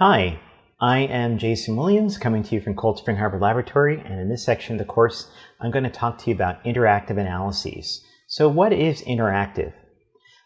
Hi, I am Jason Williams coming to you from Cold Spring Harbor Laboratory and in this section of the course I'm going to talk to you about interactive analyses. So what is interactive?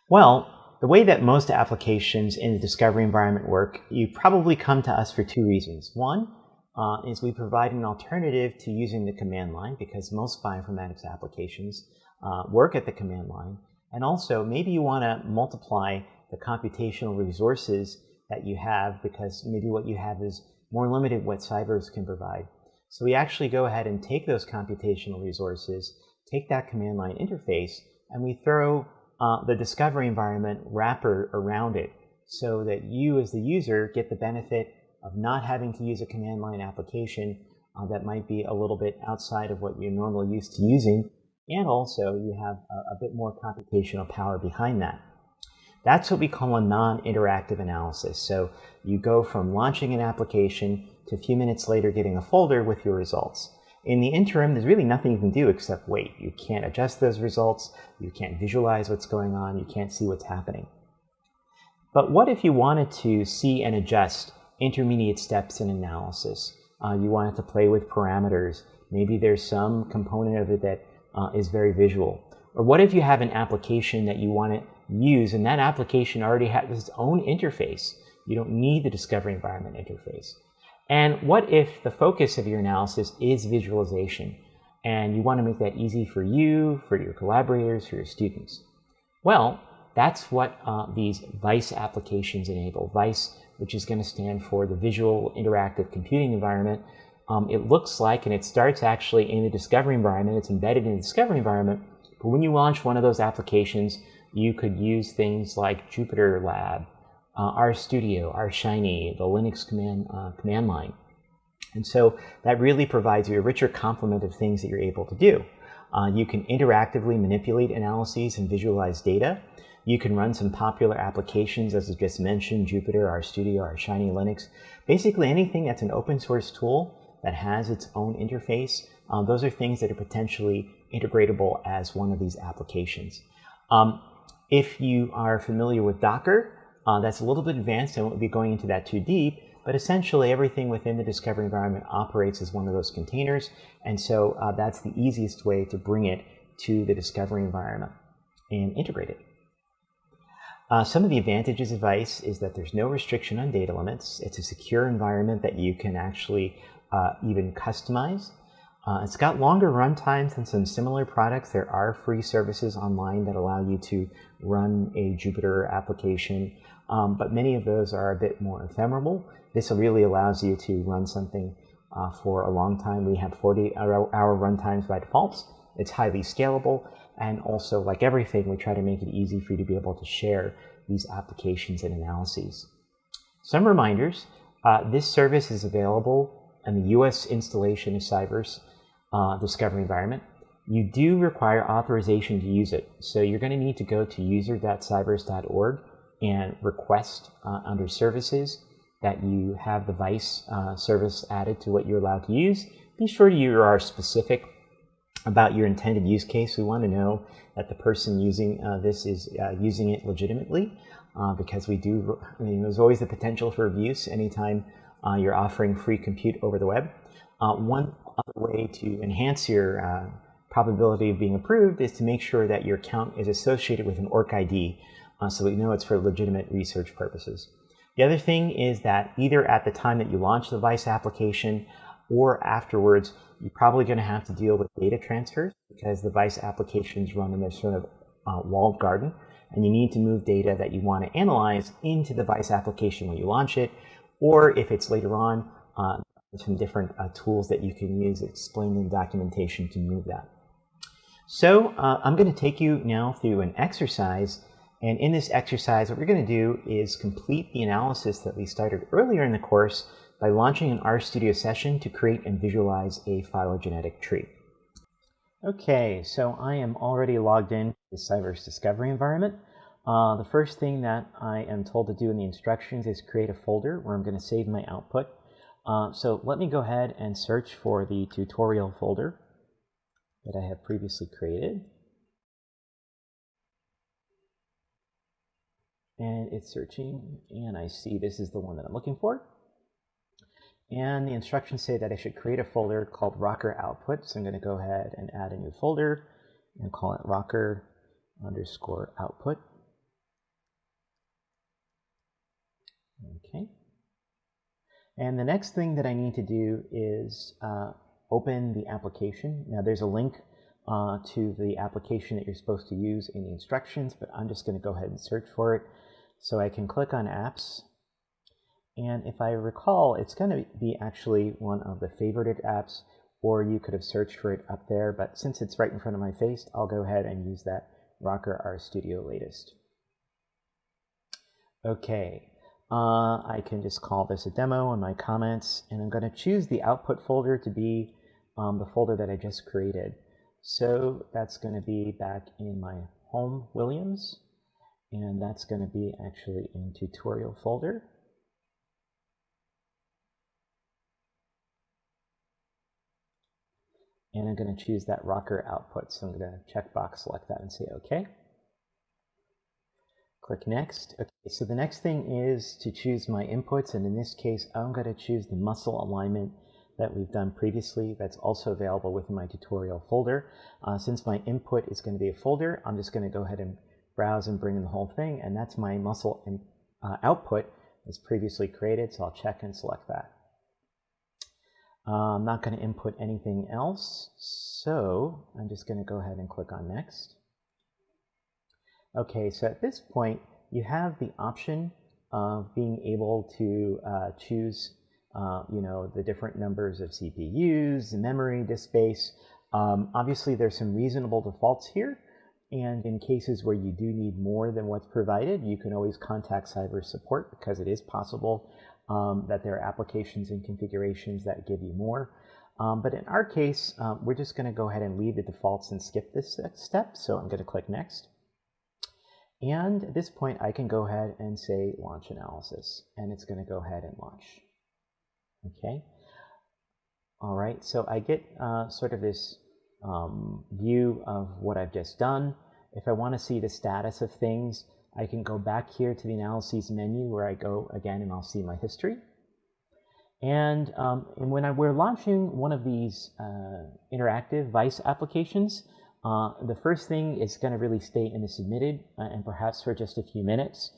Well, the way that most applications in the discovery environment work, you probably come to us for two reasons. One uh, is we provide an alternative to using the command line because most bioinformatics applications uh, work at the command line. And also maybe you want to multiply the computational resources that you have because maybe what you have is more limited what Cyverse can provide. So we actually go ahead and take those computational resources, take that command line interface, and we throw uh, the discovery environment wrapper around it so that you as the user get the benefit of not having to use a command line application uh, that might be a little bit outside of what you're normally used to using, and also you have a, a bit more computational power behind that. That's what we call a non-interactive analysis. So you go from launching an application to a few minutes later getting a folder with your results. In the interim, there's really nothing you can do except wait. You can't adjust those results, you can't visualize what's going on, you can't see what's happening. But what if you wanted to see and adjust intermediate steps in analysis? Uh, you wanted to play with parameters. Maybe there's some component of it that uh, is very visual. Or what if you have an application that you want to use, and that application already has its own interface. You don't need the discovery environment interface. And what if the focus of your analysis is visualization, and you want to make that easy for you, for your collaborators, for your students? Well, that's what uh, these VICE applications enable. VICE, which is going to stand for the Visual Interactive Computing Environment. Um, it looks like, and it starts actually in the discovery environment, it's embedded in the discovery environment, but when you launch one of those applications, you could use things like Jupyter Lab, uh, RStudio, RShiny, the Linux command, uh, command line. And so that really provides you a richer complement of things that you're able to do. Uh, you can interactively manipulate analyses and visualize data. You can run some popular applications, as I just mentioned, Jupyter, RStudio, RShiny, Linux. Basically anything that's an open source tool that has its own interface, uh, those are things that are potentially integratable as one of these applications. Um, if you are familiar with Docker, uh, that's a little bit advanced. I won't be going into that too deep, but essentially everything within the discovery environment operates as one of those containers. And so uh, that's the easiest way to bring it to the discovery environment and integrate it. Uh, some of the advantages of VICE is that there's no restriction on data limits. It's a secure environment that you can actually uh, even customize. Uh, it's got longer run times than some similar products. There are free services online that allow you to run a Jupyter application, um, but many of those are a bit more ephemeral. This really allows you to run something uh, for a long time. We have 40 hour, hour run times by default. It's highly scalable, and also, like everything, we try to make it easy for you to be able to share these applications and analyses. Some reminders, uh, this service is available in the US installation of Cyverse uh, discovery environment, you do require authorization to use it. So you're going to need to go to user.cyverse.org and request uh, under services that you have the VICE uh, service added to what you're allowed to use. Be sure you are specific about your intended use case. We want to know that the person using uh, this is uh, using it legitimately uh, because we do, I mean, there's always the potential for abuse anytime you're offering free compute over the web. one other way to enhance your uh, probability of being approved is to make sure that your account is associated with an ORCID uh, so we know it's for legitimate research purposes. The other thing is that either at the time that you launch the VICE application or afterwards, you're probably going to have to deal with data transfers because the VICE applications run in this sort of uh, walled garden and you need to move data that you want to analyze into the VICE application when you launch it, or if it's later on, uh, some different uh, tools that you can use explained in documentation to move that. So uh, I'm going to take you now through an exercise. And in this exercise, what we're going to do is complete the analysis that we started earlier in the course by launching an RStudio session to create and visualize a phylogenetic tree. Okay, so I am already logged in to the Cyverse Discovery environment. Uh, the first thing that I am told to do in the instructions is create a folder where I'm going to save my output. Uh, so let me go ahead and search for the tutorial folder that I have previously created. And it's searching, and I see this is the one that I'm looking for. And the instructions say that I should create a folder called rocker output. So I'm going to go ahead and add a new folder and call it rocker underscore output. Okay. And the next thing that I need to do is uh, open the application. Now there's a link uh, to the application that you're supposed to use in the instructions, but I'm just going to go ahead and search for it. So I can click on apps. And if I recall, it's going to be actually one of the favorited apps, or you could have searched for it up there. But since it's right in front of my face, I'll go ahead and use that Rocker RStudio latest. Okay, uh, I can just call this a demo in my comments, and I'm going to choose the output folder to be um, the folder that I just created. So that's going to be back in my home Williams, and that's going to be actually in tutorial folder. And I'm going to choose that rocker output. So I'm going to checkbox select that and say OK. Click Next. Okay, so the next thing is to choose my inputs, and in this case, I'm going to choose the muscle alignment that we've done previously that's also available within my tutorial folder. Uh, since my input is going to be a folder, I'm just going to go ahead and browse and bring in the whole thing, and that's my muscle in, uh, output as previously created, so I'll check and select that. Uh, I'm not going to input anything else, so I'm just going to go ahead and click on Next. Okay, so at this point, you have the option of being able to uh, choose, uh, you know, the different numbers of CPUs, memory, disk space. Um, obviously, there's some reasonable defaults here. And in cases where you do need more than what's provided, you can always contact cyber support because it is possible um, that there are applications and configurations that give you more. Um, but in our case, um, we're just going to go ahead and leave the defaults and skip this step. So I'm going to click Next. And at this point, I can go ahead and say launch analysis, and it's going to go ahead and launch. Okay. All right, so I get uh, sort of this um, view of what I've just done. If I want to see the status of things, I can go back here to the analyses menu where I go again and I'll see my history. And, um, and when I, we're launching one of these uh, interactive Vice applications, uh, the first thing is going to really stay in the submitted uh, and perhaps for just a few minutes.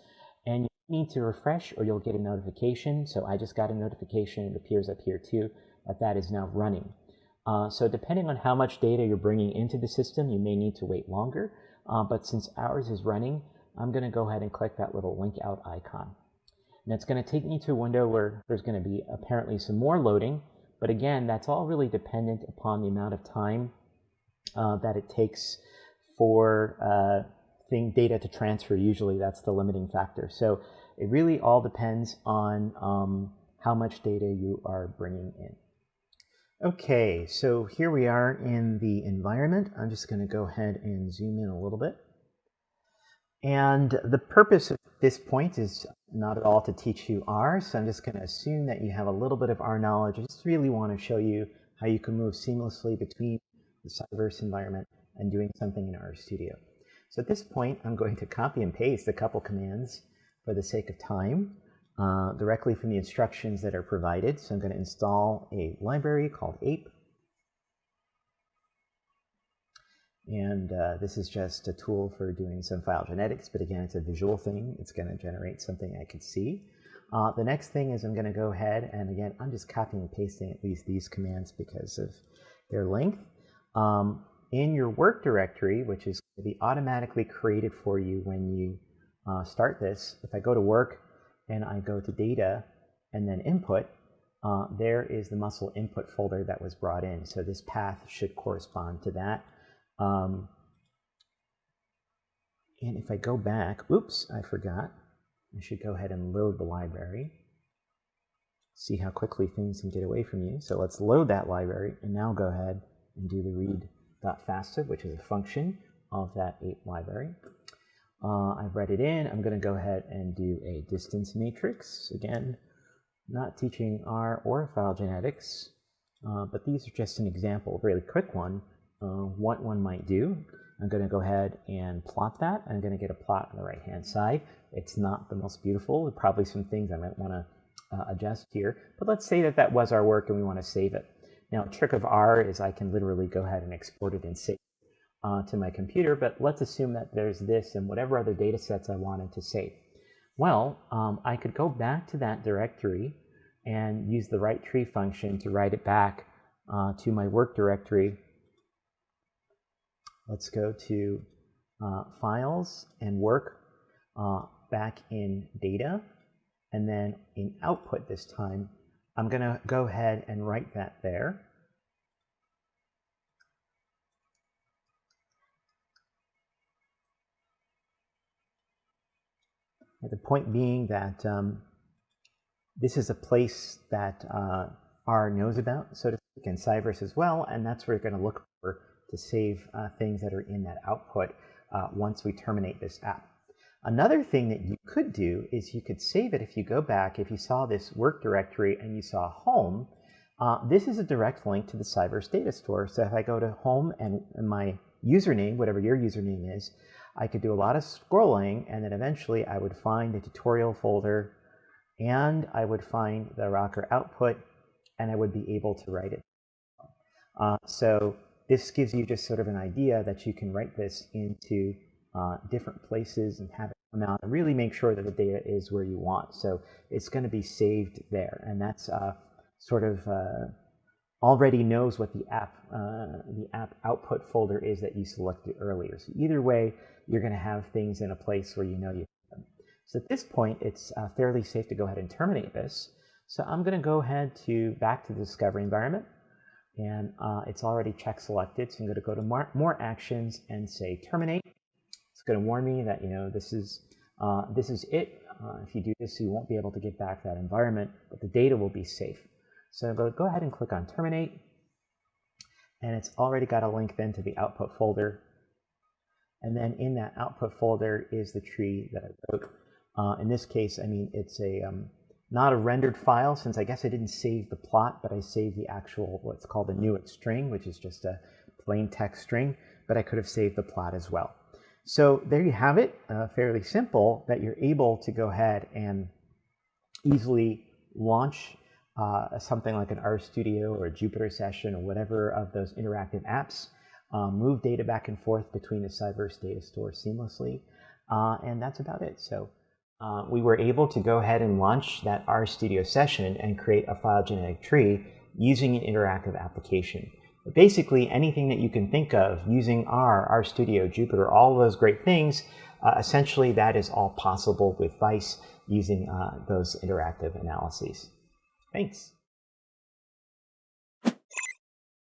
And you need to refresh or you'll get a notification. So I just got a notification. It appears up here too that that is now running. Uh, so depending on how much data you're bringing into the system, you may need to wait longer. Uh, but since ours is running, I'm going to go ahead and click that little link out icon. And it's going to take me to a window where there's going to be apparently some more loading. But again, that's all really dependent upon the amount of time uh, that it takes for uh, thing data to transfer. Usually that's the limiting factor. So it really all depends on um, how much data you are bringing in. Okay, so here we are in the environment. I'm just going to go ahead and zoom in a little bit. And the purpose of this point is not at all to teach you R, so I'm just going to assume that you have a little bit of R knowledge. I just really want to show you how you can move seamlessly between the Cyverse environment and doing something in RStudio. So at this point, I'm going to copy and paste a couple commands for the sake of time uh, directly from the instructions that are provided. So I'm going to install a library called ape. And uh, this is just a tool for doing some phylogenetics, but again, it's a visual thing. It's going to generate something I could see. Uh, the next thing is I'm going to go ahead and again, I'm just copying and pasting at least these commands because of their length. Um, in your work directory, which is going to be automatically created for you when you uh, start this, if I go to work and I go to data and then input, uh, there is the muscle input folder that was brought in. So this path should correspond to that. Um, and if I go back, oops, I forgot. I should go ahead and load the library. See how quickly things can get away from you. So let's load that library and now go ahead and do the read.fasta, which is a function of that ape library. Uh, I've read it in. I'm going to go ahead and do a distance matrix. Again, not teaching R or phylogenetics, uh, but these are just an example, a really quick one, uh, what one might do. I'm going to go ahead and plot that. I'm going to get a plot on the right-hand side. It's not the most beautiful. Probably some things I might want to uh, adjust here. But let's say that that was our work and we want to save it. Now, trick of R is I can literally go ahead and export it and save uh, to my computer, but let's assume that there's this and whatever other data sets I wanted to save. Well, um, I could go back to that directory and use the write tree function to write it back uh, to my work directory. Let's go to uh, Files and Work uh, back in Data. And then in Output this time, I'm going to go ahead and write that there. The point being that um, this is a place that uh, R knows about, so to speak, and Cyverse as well, and that's where you're going to look for to save uh, things that are in that output uh, once we terminate this app. Another thing that you could do is you could save it if you go back, if you saw this work directory and you saw home, uh, this is a direct link to the Cyverse data store. So if I go to home and, my username, whatever your username is, I could do a lot of scrolling and then eventually I would find the tutorial folder and I would find the rocker output and I would be able to write it. Uh, so this gives you just sort of an idea that you can write this into uh, different places and have it come out and really make sure that the data is where you want. So it's going to be saved there and that's uh, sort of uh, already knows what the app, uh, the app output folder is that you selected earlier. So either way, you're going to have things in a place where you know you have them. So at this point, it's uh, fairly safe to go ahead and terminate this. So I'm going to go ahead to back to the discovery environment. And uh, it's already check selected. So I'm going to go to more, more actions and say terminate. Going to warn me that, you know, this is, uh, this is it. Uh, if you do this, you won't be able to get back that environment, but the data will be safe. So go, go ahead and click on terminate. And it's already got a link then to the output folder. And then in that output folder is the tree that I wrote. Uh, in this case, I mean, it's a um, not a rendered file since I guess I didn't save the plot, but I saved the actual, what's called a Newick string, which is just a plain text string, but I could have saved the plot as well. So there you have it, uh, fairly simple, that you're able to go ahead and easily launch uh, something like an RStudio or a Jupyter session or whatever of those interactive apps, um, move data back and forth between the Cyverse data store seamlessly, uh, and that's about it. So uh, we were able to go ahead and launch that RStudio session and create a phylogenetic tree using an interactive application. Basically, anything that you can think of using R, RStudio, Jupyter, all those great things, uh, essentially that is all possible with Vice using uh, those interactive analyses. Thanks.